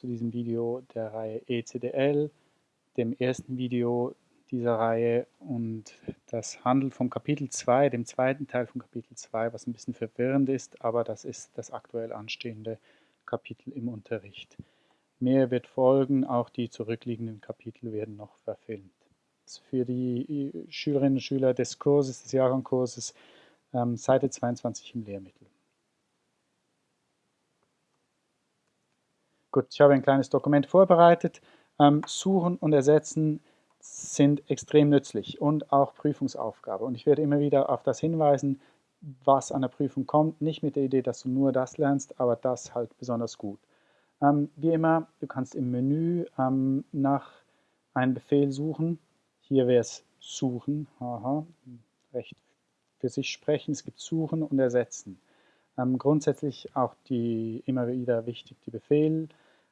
zu diesem Video der Reihe ECDL, dem ersten Video dieser Reihe und das handelt vom Kapitel 2, dem zweiten Teil von Kapitel 2, was ein bisschen verwirrend ist, aber das ist das aktuell anstehende Kapitel im Unterricht. Mehr wird folgen, auch die zurückliegenden Kapitel werden noch verfilmt. Für die Schülerinnen und Schüler des Kurses, des Jahrgangkurses, ähm, Seite 22 im Lehrmittel. Gut, ich habe ein kleines Dokument vorbereitet. Ähm, Suchen und Ersetzen sind extrem nützlich und auch Prüfungsaufgabe. Und ich werde immer wieder auf das hinweisen, was an der Prüfung kommt. Nicht mit der Idee, dass du nur das lernst, aber das halt besonders gut. Ähm, wie immer, du kannst im Menü ähm, nach einem Befehl suchen. Hier wäre es Suchen, haha, recht für sich sprechen. Es gibt Suchen und Ersetzen. Ähm, grundsätzlich auch die immer wieder wichtig die Befehle,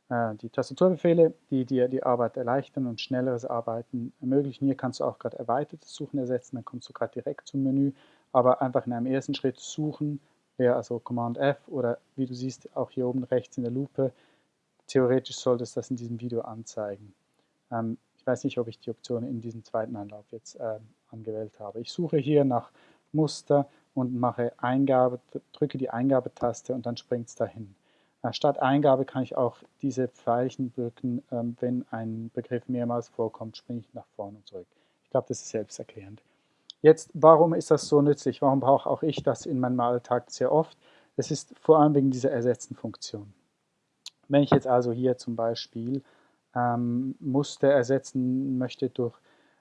äh, die Tastaturbefehle, die dir die Arbeit erleichtern und schnelleres Arbeiten ermöglichen. Hier kannst du auch gerade erweitertes Suchen ersetzen, dann kommst du gerade direkt zum Menü, aber einfach in einem ersten Schritt suchen, wäre also Command F oder wie du siehst, auch hier oben rechts in der Lupe, theoretisch sollte es das in diesem Video anzeigen. Ähm, ich weiß nicht, ob ich die Option in diesem zweiten Anlauf jetzt äh, angewählt habe. Ich suche hier nach Muster und mache Eingabe, drücke die Eingabetaste und dann springt es dahin. Statt Eingabe kann ich auch diese Pfeilchen drücken, ähm, wenn ein Begriff mehrmals vorkommt, springe ich nach vorne und zurück. Ich glaube, das ist selbsterklärend. Jetzt, warum ist das so nützlich? Warum brauche auch ich das in meinem Alltag sehr oft? Es ist vor allem wegen dieser Ersetzen-Funktion. Wenn ich jetzt also hier zum Beispiel ähm, Muster ersetzen möchte durch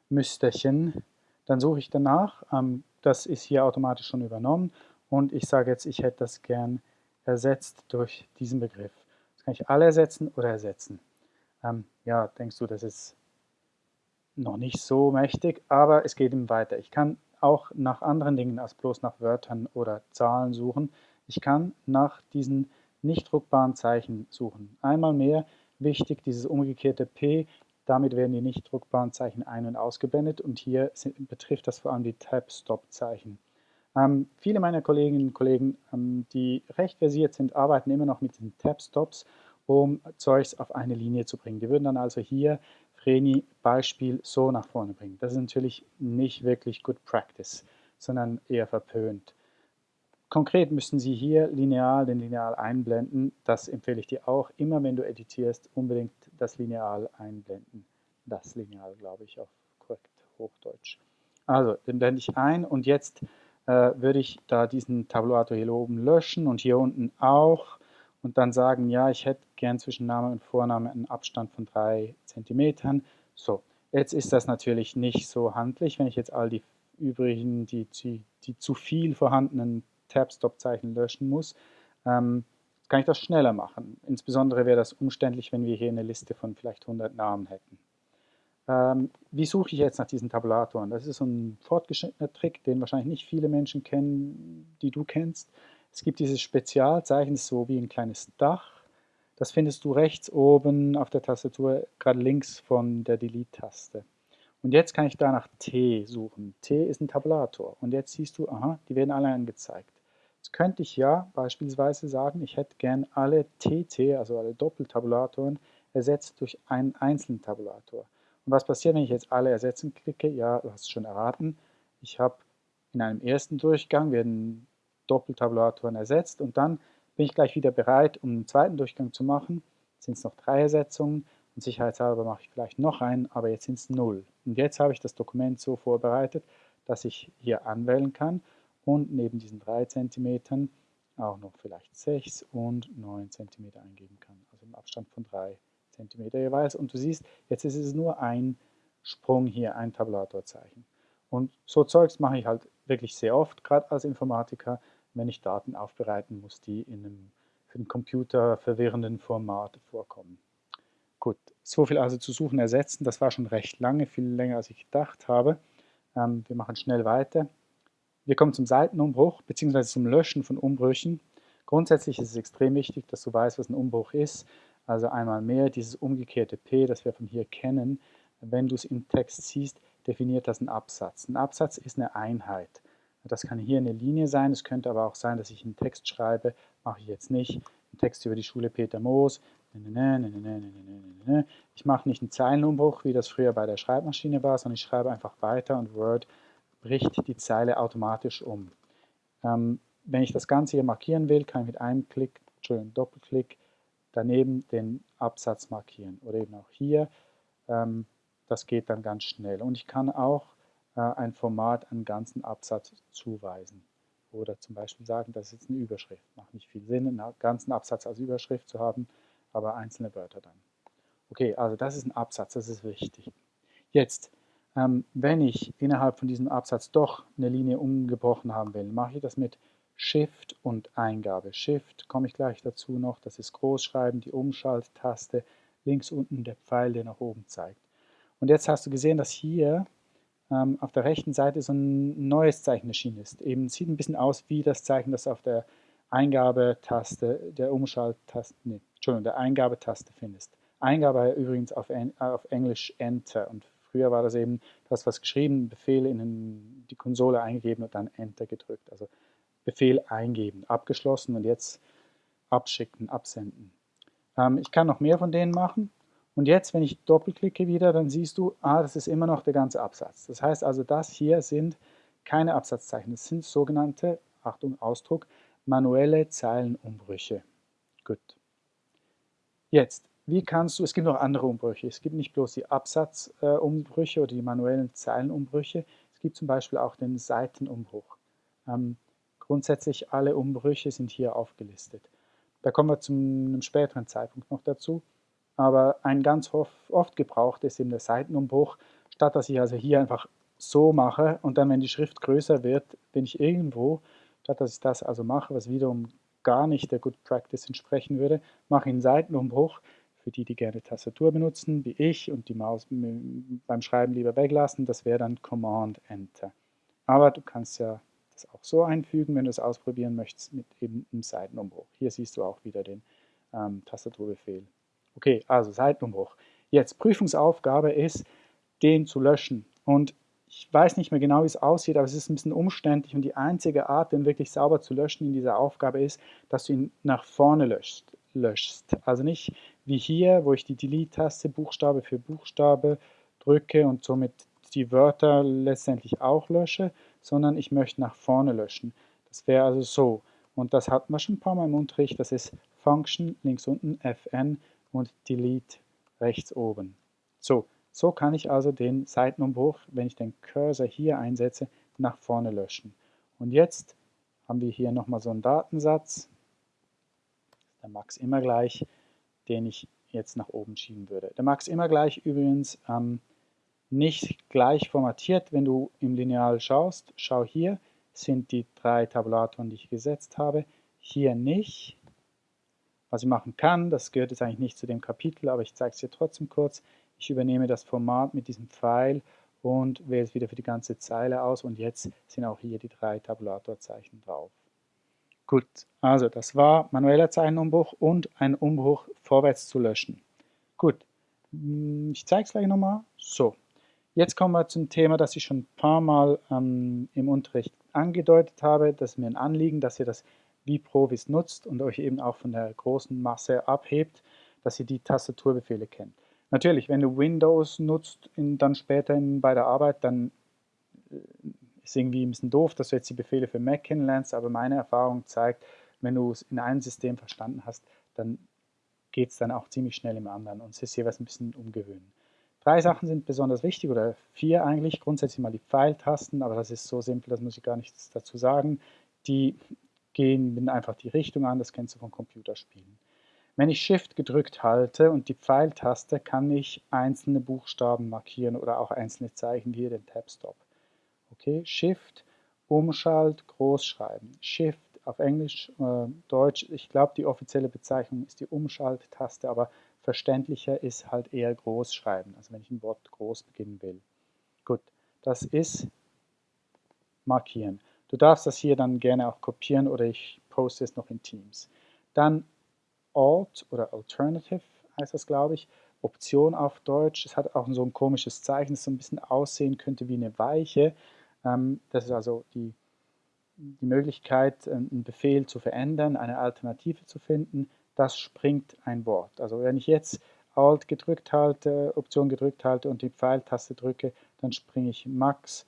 Müsterchen, dann suche ich danach. Ähm, das ist hier automatisch schon übernommen und ich sage jetzt, ich hätte das gern ersetzt durch diesen Begriff. Das kann ich alle ersetzen oder ersetzen. Ähm, ja, denkst du, das ist noch nicht so mächtig, aber es geht ihm weiter. Ich kann auch nach anderen Dingen als bloß nach Wörtern oder Zahlen suchen. Ich kann nach diesen nicht druckbaren Zeichen suchen. Einmal mehr wichtig, dieses umgekehrte P, damit werden die nicht druckbaren Zeichen ein- und ausgeblendet und hier sind, betrifft das vor allem die Tab-Stop-Zeichen. Ähm, viele meiner Kolleginnen und Kollegen, ähm, die recht versiert sind, arbeiten immer noch mit den Tab-Stops, um Zeugs auf eine Linie zu bringen. Die würden dann also hier Vreni Beispiel so nach vorne bringen. Das ist natürlich nicht wirklich Good Practice, sondern eher verpönt. Konkret müssen Sie hier lineal den Lineal einblenden. Das empfehle ich dir auch. Immer wenn du editierst, unbedingt das Lineal einblenden. Das Lineal, glaube ich, auf korrekt Hochdeutsch. Also, den blende ich ein und jetzt äh, würde ich da diesen Tabulator hier oben löschen und hier unten auch und dann sagen, ja, ich hätte gern zwischen Name und Vorname einen Abstand von 3 cm. So, jetzt ist das natürlich nicht so handlich, wenn ich jetzt all die übrigen, die, die, die zu viel vorhandenen Tab-Stop-Zeichen löschen muss, ähm, kann ich das schneller machen. Insbesondere wäre das umständlich, wenn wir hier eine Liste von vielleicht 100 Namen hätten. Ähm, wie suche ich jetzt nach diesen Tabulatoren? Das ist so ein fortgeschrittener Trick, den wahrscheinlich nicht viele Menschen kennen, die du kennst. Es gibt dieses Spezialzeichen, so wie ein kleines Dach. Das findest du rechts oben auf der Tastatur, gerade links von der Delete-Taste. Und jetzt kann ich da nach T suchen. T ist ein Tabulator. Und jetzt siehst du, aha, die werden alle angezeigt. Jetzt könnte ich ja beispielsweise sagen, ich hätte gern alle TT, also alle Doppeltabulatoren, ersetzt durch einen einzelnen Tabulator. Und was passiert, wenn ich jetzt alle ersetzen klicke? Ja, du hast es schon erraten. Ich habe in einem ersten Durchgang werden Doppeltabulatoren ersetzt und dann bin ich gleich wieder bereit, um einen zweiten Durchgang zu machen. Jetzt sind es noch drei Ersetzungen und sicherheitshalber mache ich vielleicht noch einen, aber jetzt sind es null. Und jetzt habe ich das Dokument so vorbereitet, dass ich hier anwählen kann und neben diesen 3 cm auch noch vielleicht 6 und 9 cm eingeben kann, also im Abstand von 3 cm jeweils. Und du siehst, jetzt ist es nur ein Sprung hier, ein Tabulatorzeichen. Und so Zeugs mache ich halt wirklich sehr oft, gerade als Informatiker, wenn ich Daten aufbereiten muss, die in einem für den Computer verwirrenden Format vorkommen. Gut, so viel also zu suchen, ersetzen, das war schon recht lange, viel länger als ich gedacht habe. Ähm, wir machen schnell weiter. Wir kommen zum Seitenumbruch bzw. zum Löschen von Umbrüchen. Grundsätzlich ist es extrem wichtig, dass du weißt, was ein Umbruch ist. Also einmal mehr dieses umgekehrte P, das wir von hier kennen. Wenn du es im Text siehst, definiert das einen Absatz. Ein Absatz ist eine Einheit. Das kann hier eine Linie sein, es könnte aber auch sein, dass ich einen Text schreibe, mache ich jetzt nicht. Ein Text über die Schule Peter Moos, Ich mache nicht einen Zeilenumbruch, wie das früher bei der Schreibmaschine war, sondern ich schreibe einfach weiter und Word bricht die Zeile automatisch um. Ähm, wenn ich das Ganze hier markieren will, kann ich mit einem Klick, Entschuldigung, Doppelklick daneben den Absatz markieren. Oder eben auch hier, ähm, das geht dann ganz schnell. Und ich kann auch äh, ein Format einen ganzen Absatz zuweisen. Oder zum Beispiel sagen, das ist jetzt eine Überschrift. Macht nicht viel Sinn, einen ganzen Absatz als Überschrift zu haben, aber einzelne Wörter dann. Okay, also das ist ein Absatz, das ist wichtig. Jetzt, ähm, wenn ich innerhalb von diesem Absatz doch eine Linie umgebrochen haben will, mache ich das mit Shift und Eingabe. Shift komme ich gleich dazu noch, das ist Großschreiben, die Umschalttaste, links unten der Pfeil, der nach oben zeigt. Und jetzt hast du gesehen, dass hier ähm, auf der rechten Seite so ein neues Zeichen erschienen ist. Eben sieht ein bisschen aus wie das Zeichen, das auf der Eingabetaste, der Umschalttaste, nee, Entschuldigung, der Eingabetaste findest. Eingabe übrigens auf, auf Englisch Enter und früher war das eben, du hast was geschrieben, Befehl in die Konsole eingegeben und dann Enter gedrückt. Also Befehl eingeben, abgeschlossen und jetzt abschicken, absenden. Ähm, ich kann noch mehr von denen machen. Und jetzt, wenn ich doppelklicke wieder, dann siehst du, ah, das ist immer noch der ganze Absatz. Das heißt also, das hier sind keine Absatzzeichen. Das sind sogenannte, Achtung, Ausdruck, manuelle Zeilenumbrüche. Gut. Jetzt, wie kannst du, es gibt noch andere Umbrüche. Es gibt nicht bloß die Absatzumbrüche äh, oder die manuellen Zeilenumbrüche. Es gibt zum Beispiel auch den Seitenumbruch. Ähm, Grundsätzlich alle Umbrüche sind hier aufgelistet. Da kommen wir zu einem späteren Zeitpunkt noch dazu. Aber ein ganz oft gebraucht ist eben der Seitenumbruch. Statt dass ich also hier einfach so mache und dann, wenn die Schrift größer wird, bin ich irgendwo, statt dass ich das also mache, was wiederum gar nicht der Good Practice entsprechen würde, mache ich einen Seitenumbruch für die, die gerne Tastatur benutzen, wie ich und die Maus beim Schreiben lieber weglassen. Das wäre dann Command Enter. Aber du kannst ja das auch so einfügen, wenn du es ausprobieren möchtest, mit eben einem Seitenumbruch. Hier siehst du auch wieder den ähm, Tastaturbefehl. Okay, also Seitenumbruch. Jetzt Prüfungsaufgabe ist, den zu löschen. Und ich weiß nicht mehr genau, wie es aussieht, aber es ist ein bisschen umständlich und die einzige Art, den wirklich sauber zu löschen in dieser Aufgabe ist, dass du ihn nach vorne löscht. löschst. Also nicht wie hier, wo ich die Delete-Taste Buchstabe für Buchstabe drücke und somit die Wörter letztendlich auch lösche, sondern ich möchte nach vorne löschen. Das wäre also so. Und das hatten wir schon ein paar Mal im Unterricht. Das ist Function links unten, Fn und Delete rechts oben. So, so kann ich also den Seitenumbruch, wenn ich den Cursor hier einsetze, nach vorne löschen. Und jetzt haben wir hier nochmal so einen Datensatz, der Max immer gleich, den ich jetzt nach oben schieben würde. Der Max immer gleich übrigens ähm, nicht gleich formatiert, wenn du im Lineal schaust. Schau hier, sind die drei Tabulatoren, die ich gesetzt habe. Hier nicht. Was ich machen kann, das gehört jetzt eigentlich nicht zu dem Kapitel, aber ich zeige es dir trotzdem kurz. Ich übernehme das Format mit diesem Pfeil und wähle es wieder für die ganze Zeile aus und jetzt sind auch hier die drei Tabulatorzeichen drauf. Gut, also das war manueller Zeichenumbruch und ein Umbruch vorwärts zu löschen. Gut, hm, ich zeige es gleich nochmal. So, Jetzt kommen wir zum Thema, das ich schon ein paar Mal ähm, im Unterricht angedeutet habe. Das ist mir ein Anliegen, dass ihr das wie Provis nutzt und euch eben auch von der großen Masse abhebt, dass ihr die Tastaturbefehle kennt. Natürlich, wenn du Windows nutzt, in, dann später in, bei der Arbeit, dann äh, ist irgendwie ein bisschen doof, dass du jetzt die Befehle für Mac kennenlernst, aber meine Erfahrung zeigt, wenn du es in einem System verstanden hast, dann geht es dann auch ziemlich schnell im anderen und es ist jeweils ein bisschen umgewöhnen. Drei Sachen sind besonders wichtig oder vier eigentlich. Grundsätzlich mal die Pfeiltasten, aber das ist so simpel, das muss ich gar nichts dazu sagen. Die gehen einfach die Richtung an, das kennst du von Computerspielen. Wenn ich Shift gedrückt halte und die Pfeiltaste, kann ich einzelne Buchstaben markieren oder auch einzelne Zeichen, wie hier den Tab-Stop. Okay, Shift, Umschalt, Großschreiben. Shift auf Englisch, äh, Deutsch, ich glaube die offizielle Bezeichnung ist die Umschalttaste, aber Verständlicher ist halt eher Großschreiben, also wenn ich ein Wort groß beginnen will. Gut, das ist markieren. Du darfst das hier dann gerne auch kopieren oder ich poste es noch in Teams. Dann Alt oder Alternative heißt das, glaube ich. Option auf Deutsch. Es hat auch so ein komisches Zeichen, das so ein bisschen aussehen könnte wie eine Weiche. Ähm, das ist also die, die Möglichkeit, einen Befehl zu verändern, eine Alternative zu finden. das springt ein Wort. Also wenn ich jetzt Alt gedrückt halte, Option gedrückt halte und die Pfeiltaste drücke, dann springe ich Max,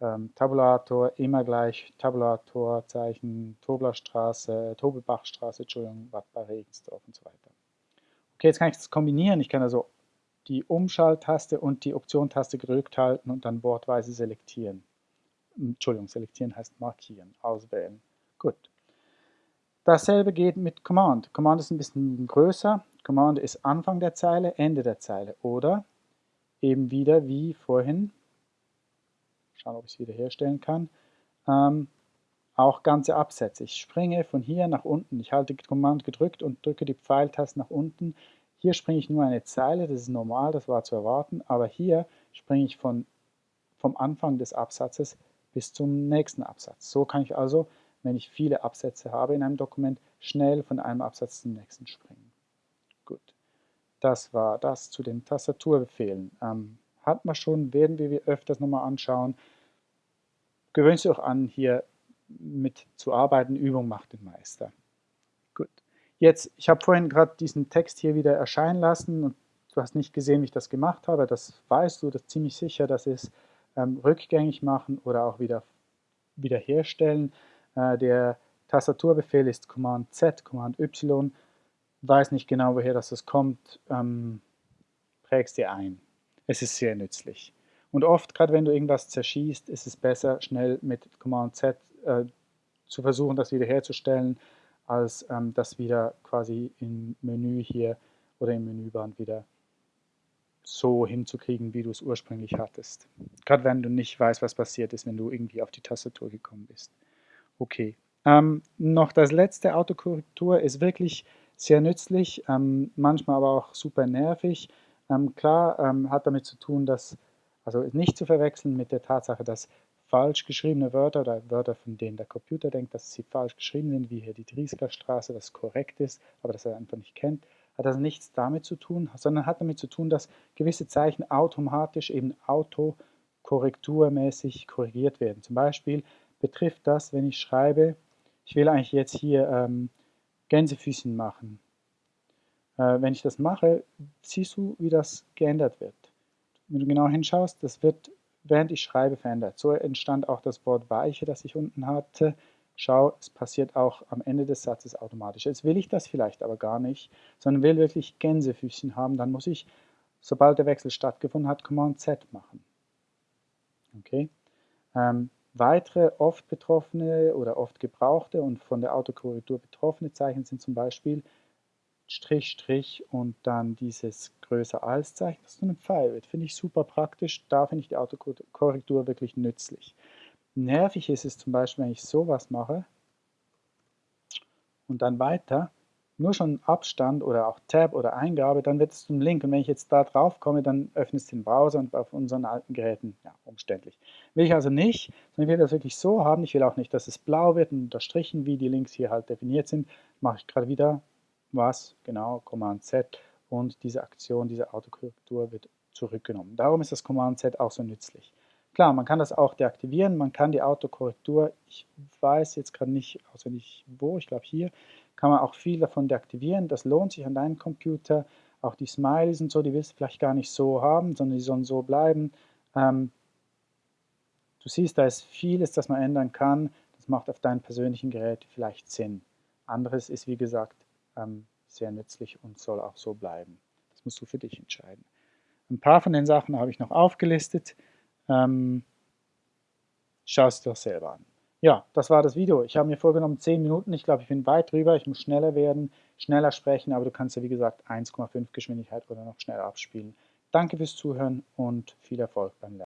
ähm, Tabulator, immer gleich Tabulator, Zeichen, Toblerstraße, Tobelbachstraße, Entschuldigung, Bad bei Regensdorf und so weiter. Okay, jetzt kann ich das kombinieren. Ich kann also die Umschalttaste und die Option-Taste gedrückt halten und dann wortweise selektieren. Entschuldigung, selektieren heißt markieren, auswählen. Gut. Dasselbe geht mit Command. Command ist ein bisschen größer. Command ist Anfang der Zeile, Ende der Zeile. Oder eben wieder wie vorhin, schauen, ob ich es wieder herstellen kann, ähm, auch ganze Absätze. Ich springe von hier nach unten. Ich halte Command gedrückt und drücke die Pfeiltaste nach unten. Hier springe ich nur eine Zeile, das ist normal, das war zu erwarten, aber hier springe ich von, vom Anfang des Absatzes bis zum nächsten Absatz. So kann ich also wenn ich viele Absätze habe in einem Dokument, schnell von einem Absatz zum nächsten springen. Gut, das war das zu den Tastaturbefehlen. Ähm, hat man schon, werden wir öfters nochmal anschauen. Gewöhnt euch an, hier mit zu arbeiten. Übung macht den Meister. Gut, jetzt, ich habe vorhin gerade diesen Text hier wieder erscheinen lassen und du hast nicht gesehen, wie ich das gemacht habe. Das weißt du, das ziemlich sicher. Das ist ähm, rückgängig machen oder auch wieder wiederherstellen. Äh, der Tastaturbefehl ist Command Z, Command Y. Weiß nicht genau, woher das kommt, ähm, prägst dir ein. Es ist sehr nützlich. Und oft, gerade wenn du irgendwas zerschießt, ist es besser, schnell mit Command Z äh, zu versuchen, das wiederherzustellen, als ähm, das wieder quasi im Menü hier oder im Menüband wieder so hinzukriegen, wie du es ursprünglich hattest. Gerade wenn du nicht weißt, was passiert ist, wenn du irgendwie auf die Tastatur gekommen bist. Okay. Ähm, noch das letzte, Autokorrektur ist wirklich sehr nützlich, ähm, manchmal aber auch super nervig. Ähm, klar ähm, hat damit zu tun, dass, also nicht zu verwechseln mit der Tatsache, dass falsch geschriebene Wörter oder Wörter, von denen der Computer denkt, dass sie falsch geschrieben sind, wie hier die Driesker Straße, das korrekt ist, aber das er einfach nicht kennt, hat das nichts damit zu tun, sondern hat damit zu tun, dass gewisse Zeichen automatisch eben autokorrekturmäßig korrigiert werden. Zum Beispiel betrifft das, wenn ich schreibe, ich will eigentlich jetzt hier ähm, Gänsefüßchen machen. Äh, wenn ich das mache, siehst du, wie das geändert wird. Wenn du genau hinschaust, das wird, während ich schreibe, verändert. So entstand auch das Wort Weiche, das ich unten hatte. Schau, es passiert auch am Ende des Satzes automatisch. Jetzt will ich das vielleicht aber gar nicht, sondern will wirklich Gänsefüßchen haben. Dann muss ich, sobald der Wechsel stattgefunden hat, Command Z machen. Okay? Ähm, Weitere oft betroffene oder oft gebrauchte und von der Autokorrektur betroffene Zeichen sind zum Beispiel Strich, Strich und dann dieses größer als Zeichen, das zu einem Pfeil wird. Finde ich super praktisch, da finde ich die Autokorrektur wirklich nützlich. Nervig ist es zum Beispiel, wenn ich sowas mache und dann weiter, nur schon Abstand oder auch Tab oder Eingabe, dann wird es zum Link. Und wenn ich jetzt da drauf komme, dann öffnet es den Browser und auf unseren alten Geräten, ja, umständlich. Will ich also nicht, sondern ich will das wirklich so haben. Ich will auch nicht, dass es blau wird und unterstrichen, wie die Links hier halt definiert sind. Mache ich gerade wieder was, genau, Command Z und diese Aktion, diese Autokorrektur wird zurückgenommen. Darum ist das Command Z auch so nützlich. Klar, man kann das auch deaktivieren, man kann die Autokorrektur, ich weiß jetzt gerade nicht auswendig wo, ich glaube hier, kann man auch viel davon deaktivieren. Das lohnt sich an deinem Computer. Auch die Smileys und so, die willst du vielleicht gar nicht so haben, sondern die sollen so bleiben. Ähm, du siehst, da ist vieles, das man ändern kann. Das macht auf deinem persönlichen Gerät vielleicht Sinn. Anderes ist, wie gesagt, ähm, sehr nützlich und soll auch so bleiben. Das musst du für dich entscheiden. Ein paar von den Sachen habe ich noch aufgelistet. Ähm, Schau es dir doch selber an. Ja, das war das Video. Ich habe mir vorgenommen 10 Minuten. Ich glaube, ich bin weit drüber. Ich muss schneller werden, schneller sprechen, aber du kannst ja wie gesagt 1,5 Geschwindigkeit oder noch schneller abspielen. Danke fürs Zuhören und viel Erfolg beim Lernen.